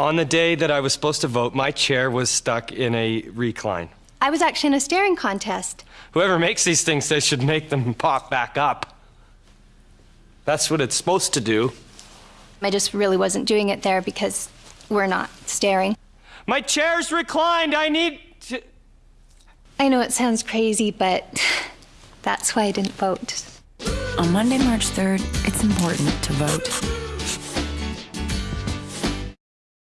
On the day that I was supposed to vote, my chair was stuck in a recline. I was actually in a staring contest. Whoever makes these things, they should make them pop back up. That's what it's supposed to do. I just really wasn't doing it there because we're not staring. My chair's reclined. I need to. I know it sounds crazy, but that's why I didn't vote. On Monday, March 3rd, it's important to vote.